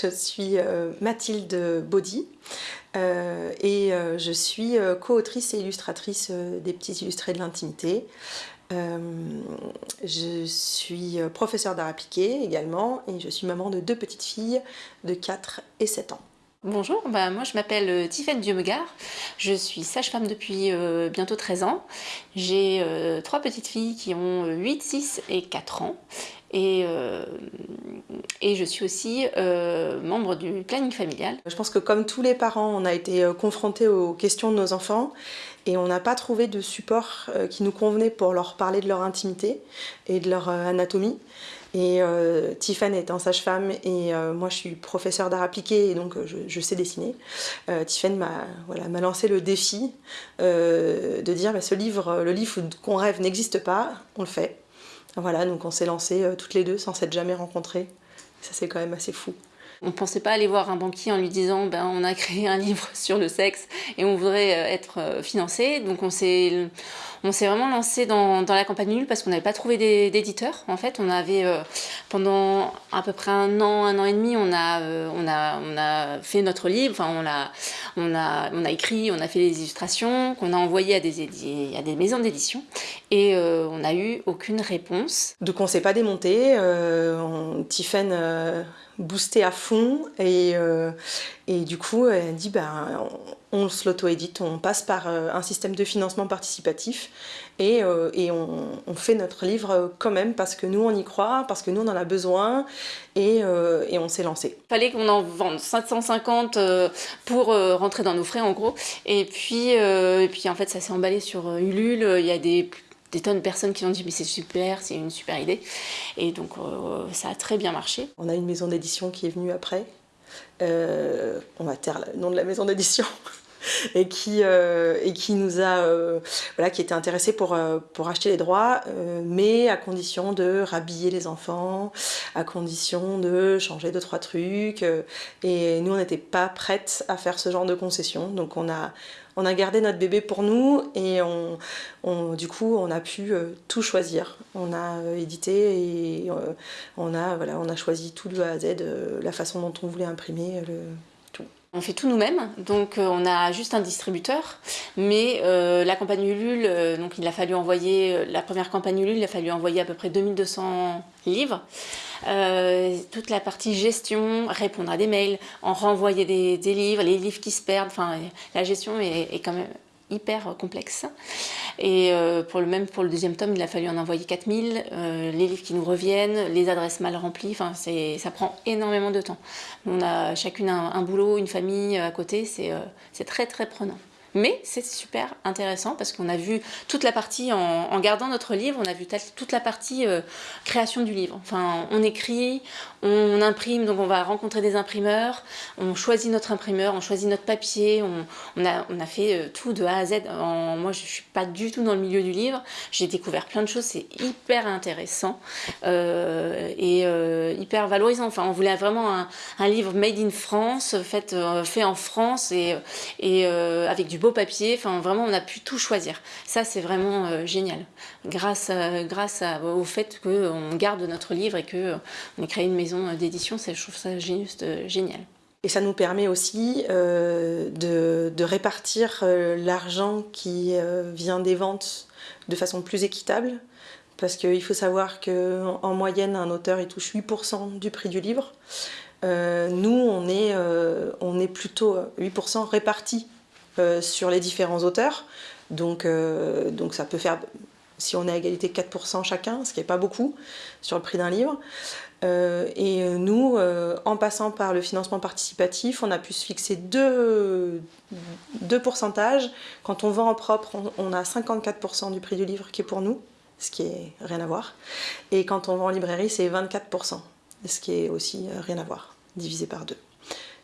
Je suis euh, Mathilde Baudy euh, et euh, je suis co-autrice et illustratrice des petits illustrés de l'intimité. je suis professeure d'art appliqué également et je suis maman de deux petites filles de 4 et 7 ans. Bonjour, bah moi je m'appelle Tiffaine Diomegard, je suis sage-femme depuis bientôt 13 ans. J'ai trois petites filles qui ont 8, 6 et 4 ans et, euh, et je suis aussi euh, membre du planning familial. Je pense que comme tous les parents, on a été euh, confrontés aux questions de nos enfants et on n'a pas trouvé de support qui nous convenait pour leur parler de leur intimité et de leur anatomie. Et euh, Tiffany étant sage-femme et moi je suis professeure d'art appliqué et donc je, je sais dessiner. Euh, Tiffany m'a voilà, lancé le défi de dire bah, ce livre, le livre qu'on rêve n'existe pas, on le fait. Voilà, donc on s'est lancé euh, toutes les deux sans s'être jamais rencontrées. Ça c'est quand même assez fou. On ne pensait pas aller voir un banquier en lui disant ben, on a créé un livre sur le sexe et on voudrait euh, être euh, financé. Donc on s'est on s'est vraiment lancé dans, dans, la campagne nulle parce qu'on n'avait pas trouvé d'éditeur. En fait, on avait euh, pendant à peu près un an, un an et demi, on a, on a, on a fait notre livre. Enfin, on a, on a, on a écrit, on a fait des illustrations qu'on a envoyées à des, à des maisons d'édition et on n'a eu aucune réponse. Donc on s'est pas démonté. Euh, Tiffen boosté à fond et, euh, et du coup elle dit ben, on, se l'auto-édite, on passe par euh, un système de financement participatif et, euh, et on, on, fait notre livre quand même parce que nous on y croit, parce que nous on en a besoin et, et on s'est lancé. Il fallait qu'on en vende 750 pour rentrer dans nos frais en gros et puis, et puis en fait ça s'est emballé sur Ulule, il y a des des tonnes de personnes qui ont dit mais c'est super, c'est une super idée. Et donc euh, ça a très bien marché. On a une maison d'édition qui est venue après. Euh, on va taire le nom de la maison d'édition. et qui, euh, et qui nous a, voilà, qui était intéressé pour, pour acheter les droits, mais à condition de rhabiller les enfants, à condition de changer deux, trois trucs. et nous, on n'était pas prêtes à faire ce genre de concession. Donc on a, on a gardé notre bébé pour nous et on, du coup on a pu euh, tout choisir. On a euh, édité et euh, on, a, voilà, on a choisi tout de A à Z, la façon dont on voulait imprimer le. On fait tout nous-mêmes, donc on a juste un distributeur, mais la campagne Ulule, donc il a fallu envoyer, la première campagne Ulule, il a fallu envoyer à peu près 2200 livres. Euh, toute la partie gestion, répondre à des mails, en renvoyer des, livres, les livres qui se perdent, enfin la gestion est, quand même hyper complexe. Et euh, pour le même pour le deuxième tome, il a fallu en envoyer 4000, euh, les livres qui nous reviennent, les adresses mal remplies, ça prend énormément de temps. On a chacune un boulot, une famille à côté, c'est très très prenant. Mais c'est super intéressant parce qu'on a vu toute la partie, en, gardant notre livre, on a vu toute la partie euh, création du livre. Enfin, on écrit, on, imprime, donc on va rencontrer des imprimeurs, on choisit notre imprimeur, on choisit notre papier, on, a, fait euh, tout de A à Z. moi, je suis pas du tout dans le milieu du livre, j'ai découvert plein de choses, c'est hyper intéressant euh, et hyper valorisant. Enfin, on voulait vraiment un, livre made in France, fait, fait en France et, et avec du beau papier, enfin vraiment on a pu tout choisir. Ça c'est vraiment euh, génial, grâce, grâce au fait qu'on garde notre livre et qu'on euh, ait créé une maison d'édition, je trouve ça juste euh, génial. Et ça nous permet aussi de, répartir l'argent qui vient des ventes de façon plus équitable, parce qu'il faut savoir qu'en moyenne, un auteur il touche 8% du prix du livre. nous, on est, plutôt 8% répartis euh, sur les différents auteurs. Donc, euh, donc ça peut faire, si on est à égalité, 4% chacun, ce qui n'est pas beaucoup sur le prix d'un livre. Euh, et nous, en passant par le financement participatif, on a pu se fixer deux, deux pourcentages. Quand on vend en propre, on, a 54% du prix du livre qui est pour nous, ce qui est rien à voir. Et quand on vend en librairie, c'est 24%, ce qui est aussi rien à voir, divisé par deux.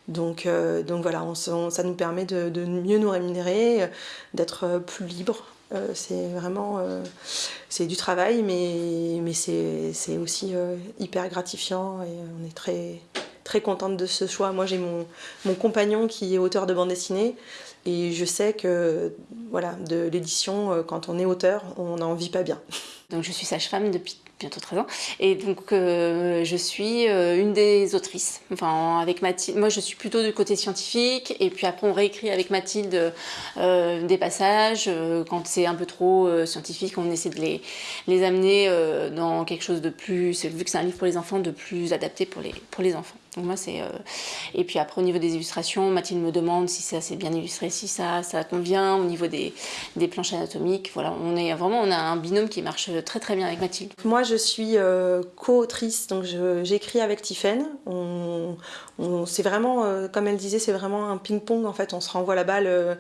Donc, euh, donc voilà, ça nous permet de, mieux nous rémunérer, d'être plus libre. Euh, c'est vraiment c'est du travail, mais, mais c'est aussi euh, hyper gratifiant et on est très, très contente de ce choix. Moi, j'ai mon, mon compagnon qui est auteur de bande dessinée et je sais que voilà, de l'édition, quand on est auteur, on n'en vit pas bien. Donc je suis sage-femme depuis bientôt 13 ans. Et donc, euh, je suis euh, une des autrices. Enfin, avec Mathilde, moi je suis plutôt du côté scientifique, et puis après on réécrit avec Mathilde euh, des passages. quand c'est un peu trop scientifique, on essaie de les, les amener dans quelque chose de plus, vu que c'est un livre pour les enfants, de plus adapté pour les, pour les enfants. Donc moi c'est et puis après au niveau des illustrations, Mathilde me demande si ça c'est bien illustré, si ça ça convient au niveau des, des planches anatomiques. Voilà, on est vraiment on a un binôme qui marche très très bien avec Mathilde. Moi je suis euh, co-autrice, donc j'écris avec Tiffaine. On, c'est vraiment, euh, comme elle disait, c'est vraiment un ping-pong en fait. On se renvoie la balle euh,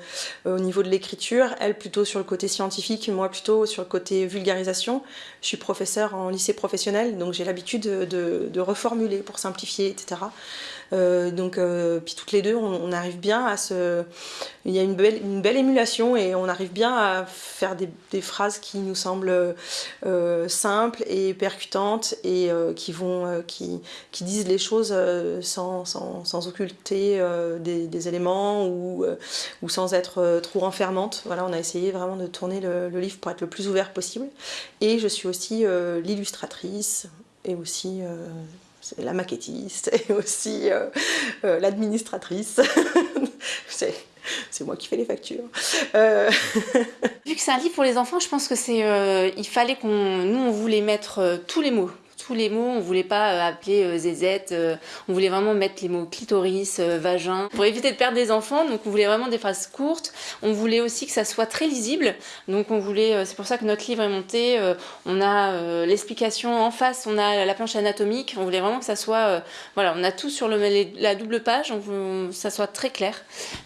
au niveau de l'écriture. Elle plutôt sur le côté scientifique, moi plutôt sur le côté vulgarisation. Je suis professeure en lycée professionnel, donc j'ai l'habitude de, reformuler pour simplifier, etc. Donc, puis toutes les deux, on, arrive bien à se. Il y a une belle, émulation et on arrive bien à faire des, phrases qui nous semblent simples et percutantes et qui, vont, qui, qui, disent les choses sans, sans, sans occulter des, éléments ou, ou sans être trop renfermante. Voilà, on a essayé vraiment de tourner le, livre pour être le plus ouvert possible. Et je suis aussi l'illustratrice et aussi la maquettiste et aussi euh, euh, l'administratrice. c'est moi qui fais les factures. Euh, Vu que c'est un livre pour les enfants, je pense que c'est, il fallait qu'on, nous, on voulait mettre tous les mots les mots. On voulait pas euh, appeler euh, zézette, euh, on voulait vraiment mettre les mots clitoris, vagin, pour éviter de perdre des enfants. Donc on voulait vraiment des phrases courtes. On voulait aussi que ça soit très lisible. Donc on voulait, c'est pour ça que notre livre est monté. on a l'explication en face, on a la planche anatomique. On voulait vraiment que ça soit, voilà, on a tout sur la double page. On que ça soit très clair.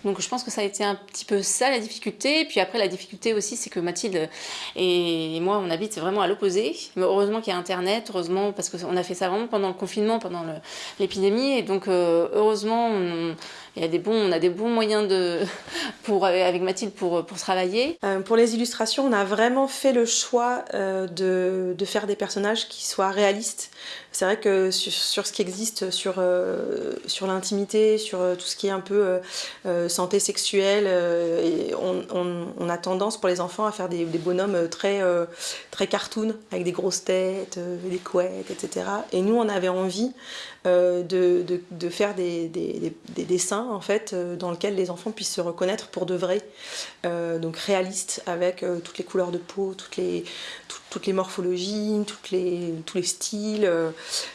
Donc je pense que ça a été un petit peu ça la difficulté. Et puis après la difficulté aussi, c'est que Mathilde et moi, on habite vraiment à l'opposé. Mais heureusement qu'il y a Internet, heureusement parce qu'on a fait ça vraiment pendant le confinement, pendant l'épidémie. Et donc, euh, heureusement, on, y a des bons, on a des bons moyens de, pour, avec Mathilde pour, pour travailler. Euh, pour les illustrations, on a vraiment fait le choix euh, de, de, faire des personnages qui soient réalistes. C'est vrai que sur, ce qui existe, sur, sur l'intimité, sur tout ce qui est un peu santé sexuelle, on, a tendance pour les enfants à faire des, des bonhommes très, très cartoon, avec des grosses têtes, des couettes, etc. Et nous, on avait envie de, de, faire des, des, des dessins en fait euh, dans lequel les enfants puissent se reconnaître pour de vrai, euh, donc réaliste avec euh, toutes les couleurs de peau, toutes les, morphologies, toutes tous les styles,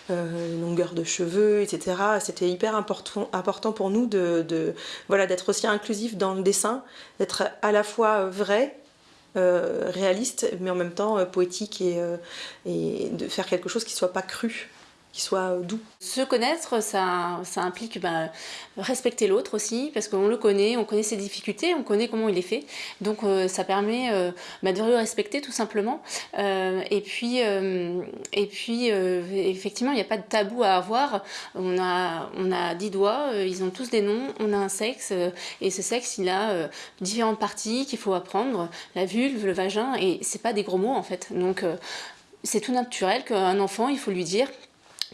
longueur de cheveux, etc. C'était hyper important, pour nous de, d'être aussi inclusif dans le dessin, d'être à la fois vrai réaliste, mais en même temps poétique et, et, de faire quelque chose qui soit pas cru soit doux. Se connaître, ça, implique bah, respecter l'autre aussi, parce qu'on le connaît, on connaît ses difficultés, on connaît comment il est fait. Donc euh, ça permet euh, bah, de le respecter tout simplement. Euh, et puis, effectivement, il n'y a pas de tabou à avoir. On a, on a 10 doigts, ils ont tous des noms, on a un sexe, et ce sexe, il a différentes parties qu'il faut apprendre, la vulve, le vagin, et c'est pas des gros mots en fait. Donc c'est tout naturel qu'un enfant, il faut lui dire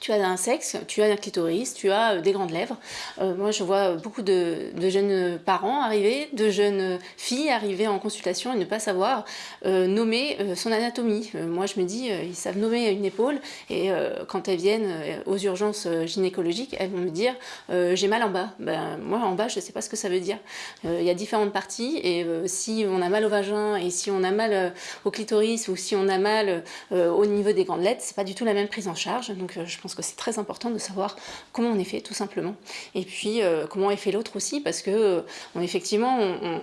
tu as un sexe, tu as un clitoris, tu as euh, des grandes lèvres. Euh, moi, je vois beaucoup de, jeunes parents arriver, de jeunes filles arriver en consultation et ne pas savoir euh, nommer son anatomie. moi, je me dis, ils savent nommer une épaule et quand elles viennent aux urgences gynécologiques, elles vont me dire, j'ai mal en bas. Ben, moi, en bas, je ne sais pas ce que ça veut dire. Il y a différentes parties et si on a mal au vagin et si on a mal au clitoris ou si on a mal au niveau des grandes lettres, c'est pas du tout la même prise en charge. Donc, je pense que c'est très important de savoir comment on est fait, tout simplement. Et puis, euh, comment est fait l'autre aussi, parce que euh, on, effectivement,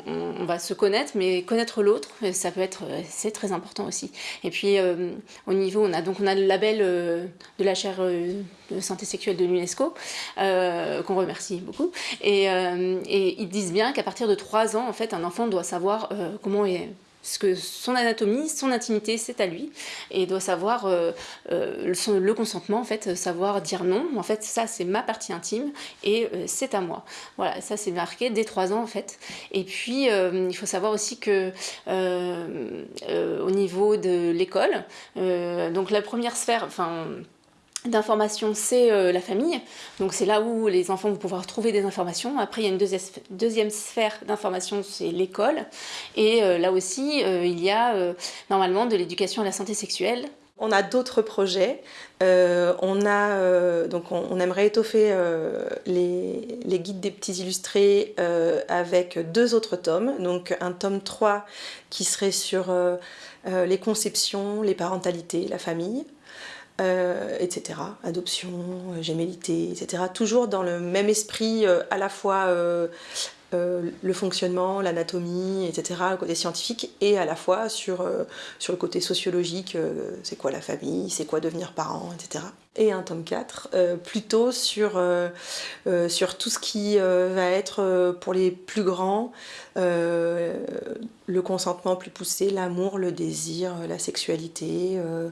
on, va se connaître, mais connaître l'autre, euh, ça peut être, c'est très important aussi. Et puis, au niveau, on a donc on a le label de la chaire de santé sexuelle de l'UNESCO, qu'on remercie beaucoup. Et, et, ils disent bien qu'à partir de 3 ans, en fait, un enfant doit savoir comment est parce que son anatomie, son intimité, c'est à lui. Et il doit savoir euh, euh, le consentement, en fait, savoir dire non. En fait, ça, c'est ma partie intime et euh, c'est à moi. Voilà, ça, c'est marqué dès 3 ans, en fait. Et puis, il faut savoir aussi que au niveau de l'école, donc la première sphère, enfin d'information, c'est euh, la famille. Donc c'est là où les enfants vont pouvoir trouver des informations. Après, il y a une deuxième, sphère d'information, c'est l'école. Et euh, là aussi, euh, il y a normalement de l'éducation à la santé sexuelle. On a d'autres projets. on, a, donc on, aimerait étoffer les, les, guides des petits illustrés avec deux autres tomes. Donc un tome 3 qui serait sur les conceptions, les parentalités, la famille. Euh, etc. Adoption, euh, gémellité, etc. Toujours dans le même esprit euh, à la fois le fonctionnement, l'anatomie, etc., le côté scientifique, et à la fois sur, sur le côté sociologique, c'est quoi la famille, c'est quoi devenir parent, etc. Et un tome 4, plutôt sur, sur tout ce qui va être pour les plus grands, le consentement plus poussé, l'amour, le désir, la sexualité, euh,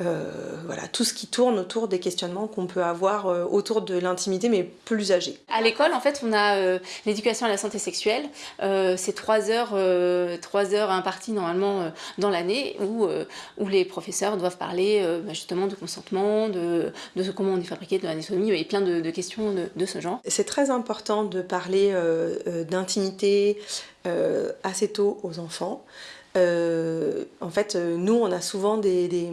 euh, voilà, tout ce qui tourne autour des questionnements qu'on peut avoir euh, autour de l'intimité, mais plus âgés. À l'école, en fait, on a l'éducation à la santé sexuelle. c'est trois heures, trois heures imparties normalement dans l'année où, où les professeurs doivent parler bah, justement de consentement, de, de comment on est fabriqué, de l'anatomie et plein de, questions de, de, ce genre. C'est très important de parler d'intimité, euh, assez tôt aux enfants. Euh, en fait, euh, nous, on a souvent des,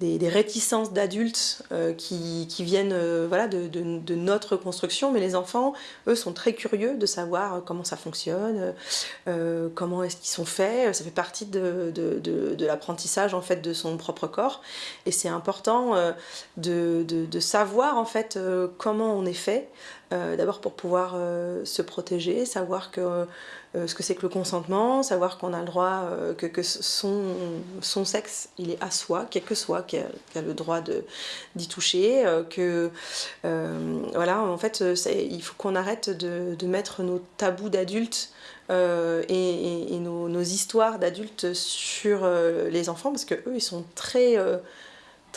réticences d'adultes qui, qui, viennent voilà, de, notre construction, mais les enfants, eux, sont très curieux de savoir comment ça fonctionne, comment est-ce qu'ils sont faits, ça fait partie de, de l'apprentissage en fait de son propre corps, et c'est important de, savoir en fait comment on est fait, euh, d'abord pour pouvoir euh, se protéger, savoir que, euh, ce que c'est que le consentement, savoir qu'on a le droit, que, que, son, son sexe, il est à soi, quel que soit, qu'il a, le droit d'y toucher, que voilà, en fait, il faut qu'on arrête de, de, mettre nos tabous d'adultes et, nos histoires d'adultes sur les enfants, parce que eux, ils sont très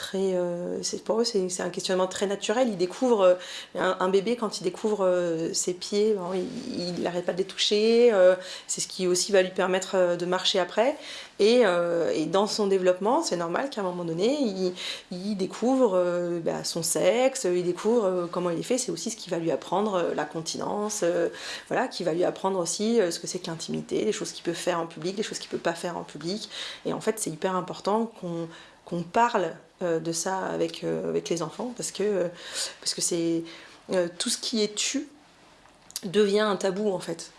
très euh, pour eux c'est un questionnement très naturel. Ils découvrent euh, un, bébé quand il découvre euh, ses pieds il n'arrête pas de les toucher c'est ce qui aussi va lui permettre de marcher après. Et, dans son développement c'est normal qu'à un moment donné il, découvre bah, son sexe il découvre comment il est fait. C'est aussi ce qui va lui apprendre la continence voilà qui va lui apprendre aussi ce que c'est que l'intimité les choses qu'il peut faire en public les choses qu'il peut pas faire en public. Et en fait c'est hyper important qu'on qu'on parle de ça avec, euh, avec les enfants parce que parce que c'est euh, tout ce qui est tu devient un tabou en fait.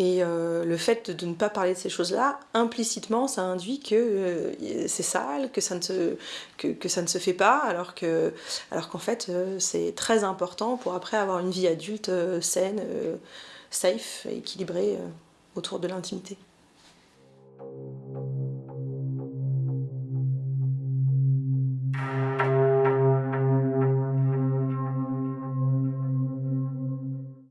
Et le fait de, ne pas parler de ces choses-là, implicitement, ça induit que c'est sale, que ça, ne se, que, que, ça ne se fait pas, alors qu'en alors qu'en fait, c'est très important pour après avoir une vie adulte saine, safe équilibrée autour de l'intimité.